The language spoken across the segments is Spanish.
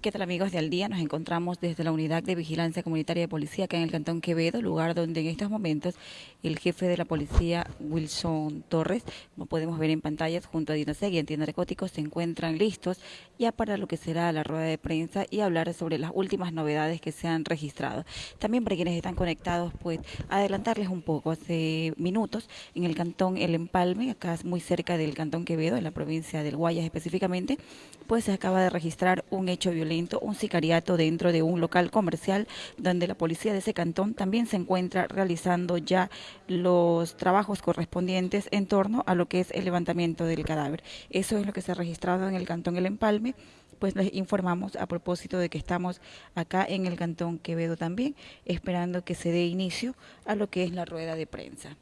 ¿Qué tal amigos de Al Día? Nos encontramos desde la Unidad de Vigilancia Comunitaria de Policía acá en el Cantón Quevedo, lugar donde en estos momentos el jefe de la policía, Wilson Torres, como podemos ver en pantallas, junto a Dinaseg y Antinarcóticos, se encuentran listos ya para lo que será la rueda de prensa y hablar sobre las últimas novedades que se han registrado. También para quienes están conectados, pues adelantarles un poco, hace minutos en el Cantón El Empalme, acá muy cerca del Cantón Quevedo, en la provincia del Guayas específicamente, pues se acaba de registrar un hecho violento un sicariato dentro de un local comercial donde la policía de ese cantón también se encuentra realizando ya los trabajos correspondientes en torno a lo que es el levantamiento del cadáver. Eso es lo que se ha registrado en el cantón El Empalme pues les informamos a propósito de que estamos acá en el Cantón Quevedo también, esperando que se dé inicio a lo que es la rueda de prensa.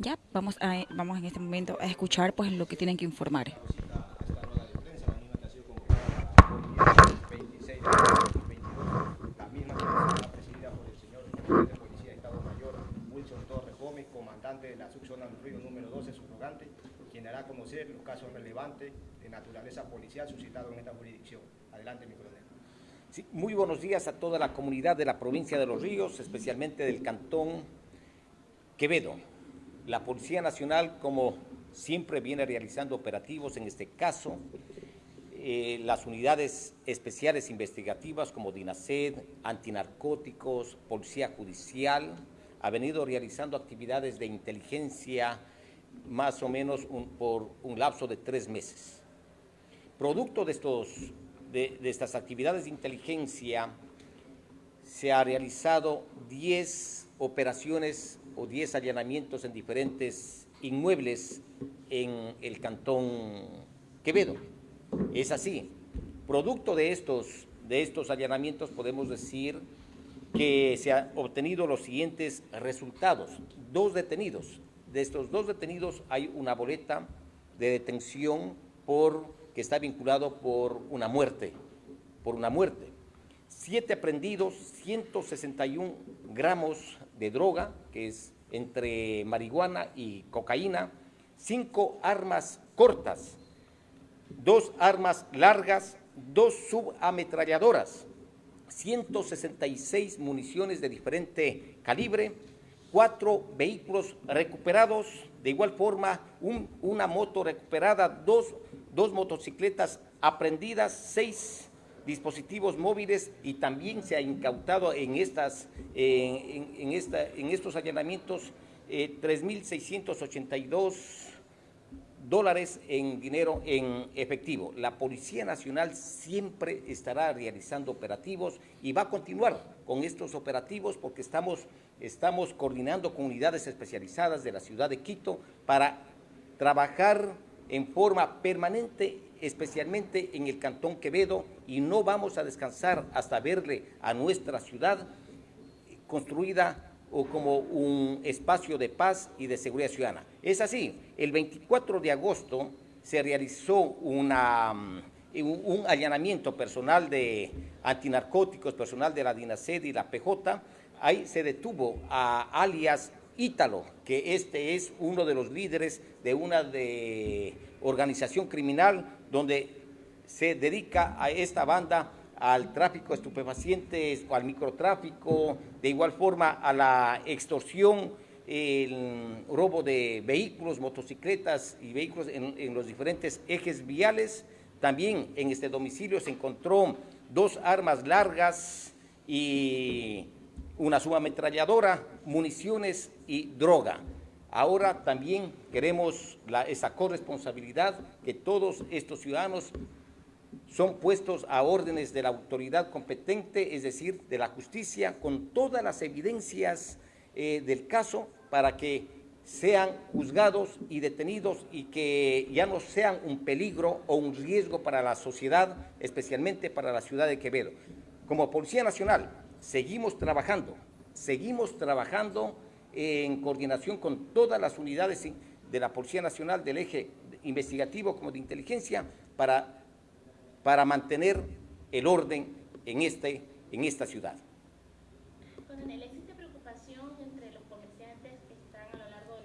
Ya, vamos, a, vamos en este momento a escuchar pues lo que tienen que informar. Comandante de la subzona del río número 12, subrogante, quien hará conocer los casos relevantes de naturaleza policial suscitados en esta jurisdicción. Adelante, mi coronel. Sí, muy buenos días a toda la comunidad de la provincia de Los Ríos, especialmente del cantón Quevedo. La Policía Nacional, como siempre, viene realizando operativos, en este caso, eh, las unidades especiales investigativas como DINASED, antinarcóticos, Policía Judicial, ha venido realizando actividades de inteligencia más o menos por un lapso de tres meses. Producto de, estos, de, estas actividades de inteligencia, se ha realizado 10 operaciones o 10 allanamientos en diferentes inmuebles en el cantón Quevedo. Es así. Producto de estos, de estos allanamientos podemos decir que se han obtenido los siguientes resultados. Dos detenidos. De estos dos detenidos hay una boleta de detención por, que está vinculado por una muerte, por una muerte. Siete aprendidos, 161 gramos de droga, que es entre marihuana y cocaína, cinco armas cortas, dos armas largas, dos subametralladoras, 166 municiones de diferente calibre, cuatro vehículos recuperados, de igual forma una moto recuperada, dos, dos motocicletas aprendidas, seis dispositivos móviles y también se ha incautado en, estas, en, esta, en estos allanamientos eh, 3.682 dólares en dinero en efectivo. La Policía Nacional siempre estará realizando operativos y va a continuar con estos operativos porque estamos, estamos coordinando con unidades especializadas de la ciudad de Quito para trabajar en forma permanente especialmente en el Cantón Quevedo, y no vamos a descansar hasta verle a nuestra ciudad construida o como un espacio de paz y de seguridad ciudadana. Es así, el 24 de agosto se realizó una, mm, un, allanamiento personal de antinarcóticos, personal de la DINASED y la PJ, ahí se detuvo a alias Ítalo, que este es uno de los líderes de una de organización criminal donde se dedica a esta banda al tráfico de estupefacientes al microtráfico, de igual forma a la extorsión, el robo de vehículos, motocicletas y vehículos en, los diferentes ejes viales. También en este domicilio se encontró dos armas largas y una subametralladora, municiones y droga. Ahora también queremos esa corresponsabilidad que todos estos ciudadanos son puestos a órdenes de la autoridad competente, es decir, de la justicia, con todas las evidencias eh, del caso para que sean juzgados y detenidos y que ya no sean un peligro o un riesgo para la sociedad, especialmente para la ciudad de Quevedo. Como Policía Nacional, seguimos trabajando, seguimos trabajando en coordinación con todas las unidades de la Policía Nacional del eje investigativo como de inteligencia para, para mantener el orden en, este, en esta ciudad. Coronel, ¿existe preocupación entre los comerciantes que están a lo largo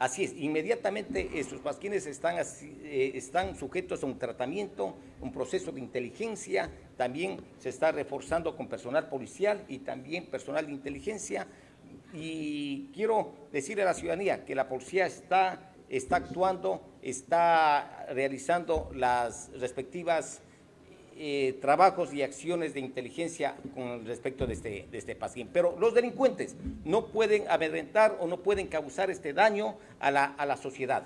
Así es, inmediatamente estos pasquines están, eh, están sujetos a un tratamiento, un proceso de inteligencia, también se está reforzando con personal policial y también personal de inteligencia. Y quiero decirle a la ciudadanía que la policía está, está actuando, está realizando las respectivas eh, trabajos y acciones de inteligencia con respecto de este, de este paciente. Pero los delincuentes no pueden amedrentar o no pueden causar este daño a la, a la sociedad.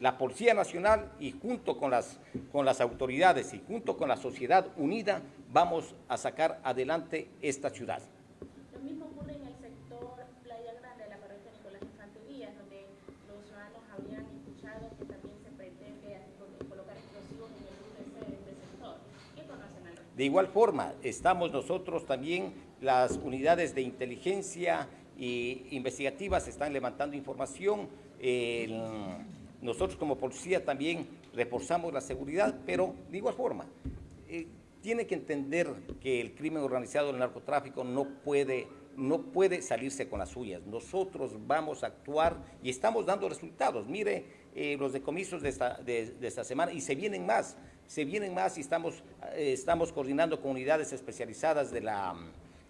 La Policía Nacional y junto con las, con las autoridades y junto con la sociedad unida vamos a sacar adelante esta ciudad. De igual forma, estamos nosotros también, las unidades de inteligencia e investigativas están levantando información. nosotros como policía también reforzamos la seguridad, pero de igual forma, eh, tiene que entender que el crimen organizado, el narcotráfico, no puede, no puede salirse con las suyas. Nosotros vamos a actuar y estamos dando resultados. Mire eh, los decomisos de esta, de esta semana y se vienen más se vienen más y estamos, eh, estamos coordinando con unidades especializadas de la,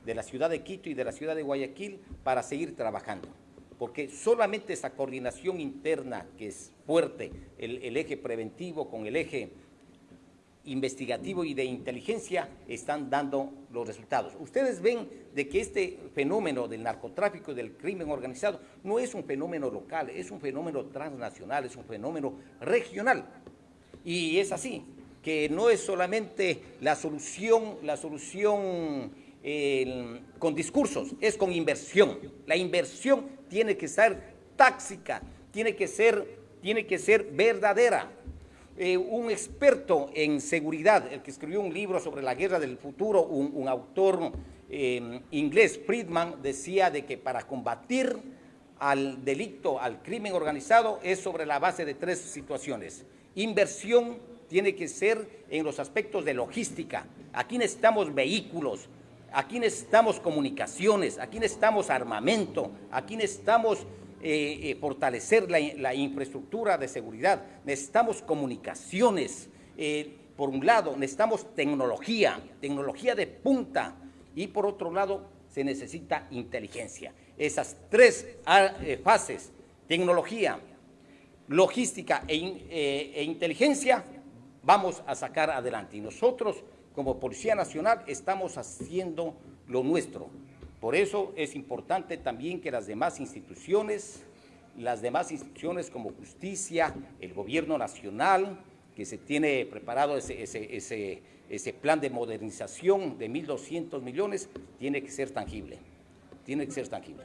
de la ciudad de Quito y de la ciudad de Guayaquil para seguir trabajando. Porque solamente esa coordinación interna que es fuerte, el, el eje preventivo con el eje investigativo y de inteligencia están dando los resultados. Ustedes ven de que este fenómeno del narcotráfico y del crimen organizado no es un fenómeno local, es un fenómeno transnacional, es un fenómeno regional. Y es así, que no es solamente la solución, la solución con discursos, es con inversión. La inversión tiene que ser táxica, tiene que ser, tiene que ser verdadera. Eh, un experto en seguridad, el que escribió un libro sobre la guerra del futuro, un, autor eh, inglés, Friedman, decía de que para combatir al delito, al crimen organizado, es sobre la base de tres situaciones. Inversión, tiene que ser en los aspectos de logística. Aquí necesitamos vehículos, aquí necesitamos comunicaciones, aquí necesitamos armamento, aquí necesitamos eh, eh, fortalecer la, infraestructura de seguridad, necesitamos comunicaciones. Eh, por un lado, necesitamos tecnología, tecnología de punta, y por otro lado, se necesita inteligencia. Esas tres ah, fases, tecnología, logística e, e inteligencia, vamos a sacar adelante. Y nosotros, como Policía Nacional, estamos haciendo lo nuestro. Por eso es importante también que las demás instituciones, las demás instituciones como justicia, el gobierno nacional, que se tiene preparado ese, ese, ese plan de modernización de 1.200 millones, tiene que ser tangible. Tiene que ser tangible.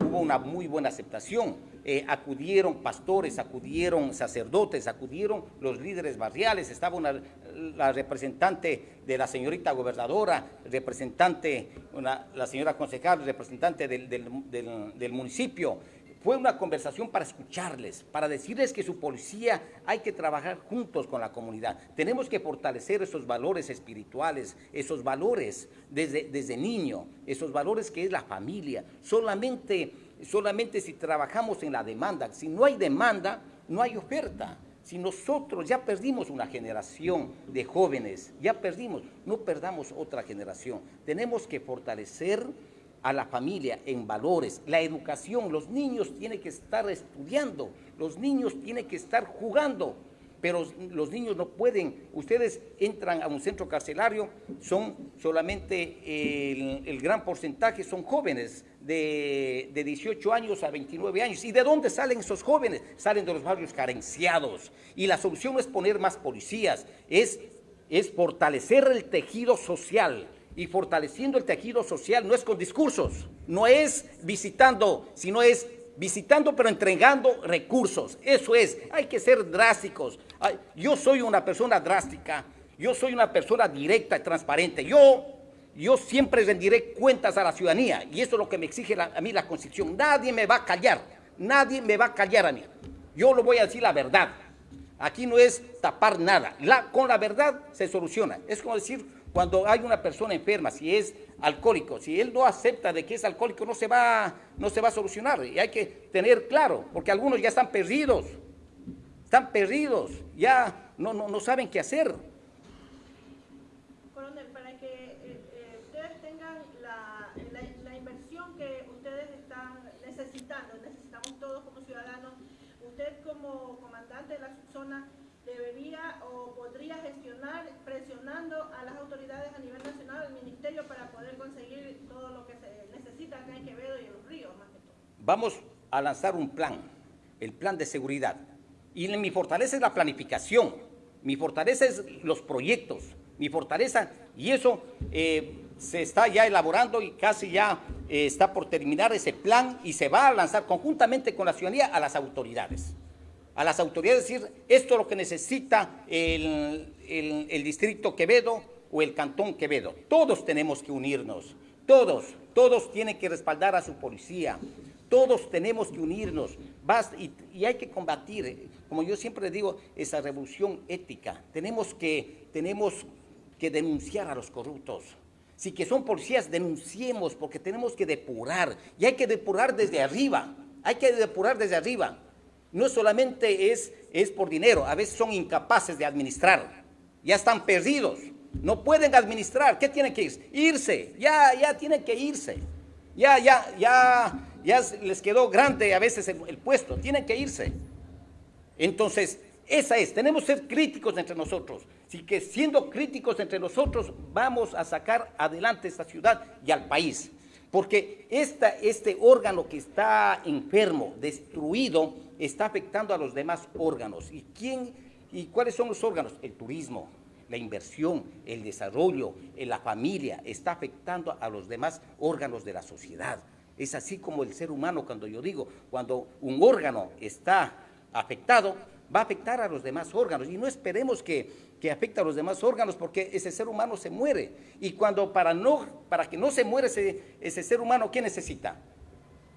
hubo una muy buena aceptación. Eh, acudieron pastores, acudieron sacerdotes, acudieron los líderes barriales, estaba la representante de la señorita gobernadora, representante, la señora concejal, representante del municipio, fue una conversación para escucharles, para decirles que su policía hay que trabajar juntos con la comunidad. Tenemos que fortalecer esos valores espirituales, esos valores desde, desde niño, esos valores que es la familia. Solamente, solamente si trabajamos en la demanda, si no hay demanda, no hay oferta. Si nosotros ya perdimos una generación de jóvenes, ya perdimos, no perdamos otra generación. Tenemos que fortalecer a la familia en valores, la educación, los niños tienen que estar estudiando, los niños tienen que estar jugando, pero los niños no pueden, ustedes entran a un centro carcelario, son solamente el, gran porcentaje, son jóvenes de, de, 18 años a 29 años. ¿Y de dónde salen esos jóvenes? Salen de los barrios carenciados. Y la solución es poner más policías, es, es fortalecer el tejido social, y fortaleciendo el tejido social no es con discursos, no es visitando, sino es visitando pero entregando recursos. Eso es, hay que ser drásticos. Yo soy una persona drástica, yo soy una persona directa y transparente. Yo, yo siempre rendiré cuentas a la ciudadanía y eso es lo que me exige a mí la Constitución. Nadie me va a callar, nadie me va a callar a mí. Yo lo voy a decir la verdad. Aquí no es tapar nada. con la verdad se soluciona. Es como decir, cuando hay una persona enferma, si es alcohólico, si él no acepta de que es alcohólico, no se va, no se va a solucionar. Y hay que tener claro, porque algunos ya están perdidos. Están perdidos, ya no, no, no saben qué hacer. Coronel, para que eh, eh, ustedes tengan la, inversión que ustedes están necesitando, necesitamos todos como ciudadanos, usted como comandante de la zona podría gestionar presionando a las autoridades a nivel nacional, al ministerio, para poder conseguir todo lo que se necesita acá en Quevedo y en los ríos, más que todo. Vamos a lanzar un plan, el plan de seguridad. Y mi fortaleza es la planificación, mi fortaleza es los proyectos, mi fortaleza, y eso eh, se está ya elaborando y casi ya eh, está por terminar ese plan y se va a lanzar conjuntamente con la ciudadanía a las autoridades a las autoridades decir, esto es lo que necesita el, distrito Quevedo o el cantón Quevedo. Todos tenemos que unirnos, todos, todos tienen que respaldar a su policía, todos tenemos que unirnos y, hay que combatir, como yo siempre digo, esa revolución ética. Tenemos que, tenemos que denunciar a los corruptos. Si que son policías, denunciemos porque tenemos que depurar y hay que depurar desde arriba, hay que depurar desde arriba no solamente es, es por dinero, a veces son incapaces de administrar, ya están perdidos, no pueden administrar, ¿qué tienen que irse? Irse, ya, ya tienen que irse, ya, ya, ya, ya les quedó grande a veces el, puesto, tienen que irse. Entonces, esa es, tenemos que ser críticos entre nosotros. Así que siendo críticos entre nosotros, vamos a sacar adelante esta ciudad y al país. Porque este órgano que está enfermo, destruido, está afectando a los demás órganos. ¿Y, quién, ¿Y cuáles son los órganos? El turismo, la inversión, el desarrollo, la familia, está afectando a los demás órganos de la sociedad. Es así como el ser humano, cuando yo digo, cuando un órgano está afectado, va a afectar a los demás órganos. Y no esperemos que, que afecte a los demás órganos porque ese ser humano se muere. Y cuando para, no, para que no se muera ese, ese ser humano, ¿qué necesita?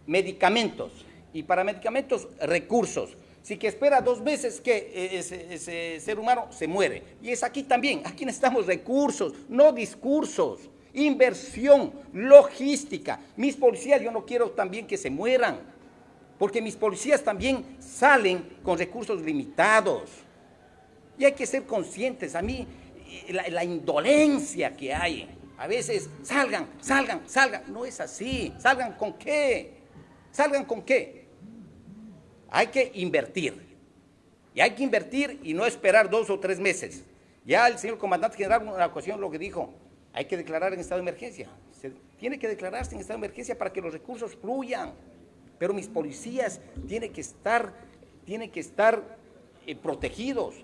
Medicamentos. Y para medicamentos, recursos. Si que espera dos veces que ese, ese ser humano se muere. Y es aquí también, aquí necesitamos recursos, no discursos inversión, logística. Mis policías, yo no quiero también que se mueran porque mis policías también salen con recursos limitados. Y hay que ser conscientes, a mí, la, indolencia que hay, a veces salgan, salgan, salgan, no es así, salgan con qué, salgan con qué. Hay que invertir, y hay que invertir y no esperar dos o tres meses. Ya el señor comandante general en una ocasión lo que dijo, hay que declarar en estado de emergencia. Tiene que declararse en estado de emergencia para que los recursos fluyan. Pero mis policías tienen que estar, tienen que estar eh, protegidos,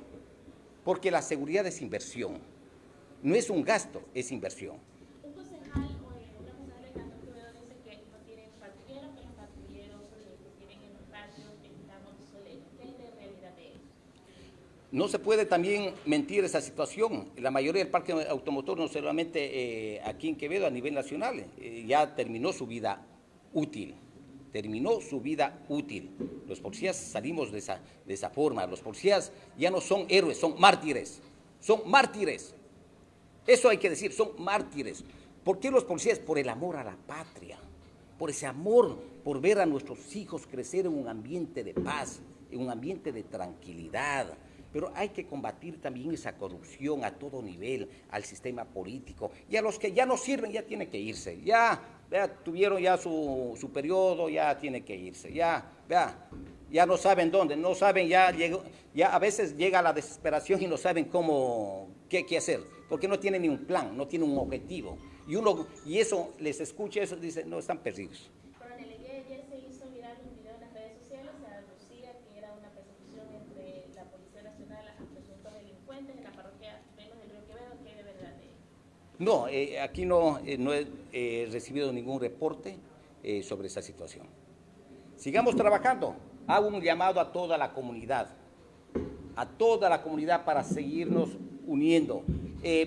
porque la seguridad es inversión. No es un gasto, es inversión. Un concejal o una concejal de Cantón Quevedo dice que no tienen patrulleros, que los patrulleros que tienen en los patios están obsoletos. ¿Qué es de realidad de eso? No se puede también mentir esa situación. La mayoría del parque automotor, no solamente eh, aquí en Quevedo, a nivel nacional, eh, ya terminó su vida útil terminó su vida útil. Los policías salimos de esa, de esa forma. Los policías ya no son héroes, son mártires. Son mártires. Eso hay que decir, son mártires. ¿Por qué los policías? Por el amor a la patria, por ese amor, por ver a nuestros hijos crecer en un ambiente de paz, en un ambiente de tranquilidad. Pero hay que combatir también esa corrupción a todo nivel, al sistema político. Y a los que ya no sirven, ya tienen que irse. Ya vea, tuvieron ya su, su periodo, ya tiene que irse, ya, vea, ya no saben dónde, no saben, ya, ya a veces llega la desesperación y no saben cómo, qué, qué hacer, porque no tienen ni un plan, no tienen un objetivo. Y, uno, y eso, les escucha eso, dice, no, están perdidos. No, eh, aquí no, eh, no he eh, recibido ningún reporte sobre esa situación. Sigamos trabajando. Hago un llamado a toda la comunidad, a toda la comunidad para seguirnos uniendo.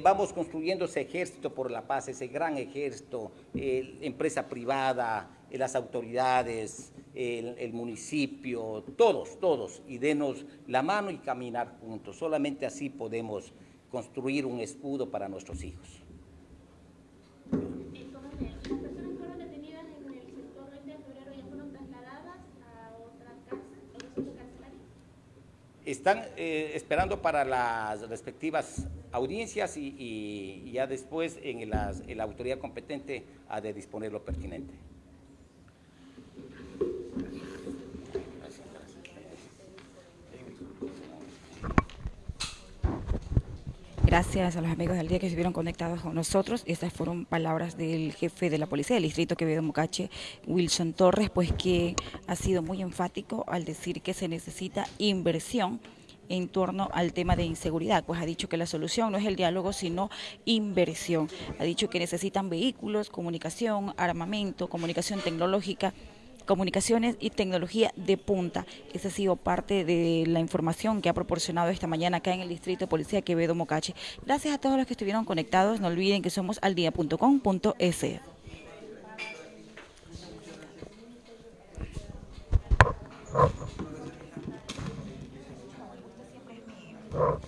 vamos construyendo ese ejército por la paz, ese gran ejército, empresa privada, las autoridades, el, municipio, todos, todos, y denos la mano y caminar juntos. Solamente así podemos construir un escudo para nuestros hijos. Están eh, esperando para las respectivas audiencias y, ya después en, en la autoridad competente ha de disponer lo pertinente. Gracias a los amigos del día que estuvieron conectados con nosotros. Estas fueron palabras del jefe de la policía del distrito Quevedo Mocache, Wilson Torres, pues que ha sido muy enfático al decir que se necesita inversión en torno al tema de inseguridad, pues ha dicho que la solución no es el diálogo, sino inversión. Ha dicho que necesitan vehículos, comunicación, armamento, comunicación tecnológica, comunicaciones y tecnología de punta. Esa ha sido parte de la información que ha proporcionado esta mañana acá en el Distrito de Policía Quevedo Mocache. Gracias a todos los que estuvieron conectados. No olviden que somos aldia.com.es. Siempre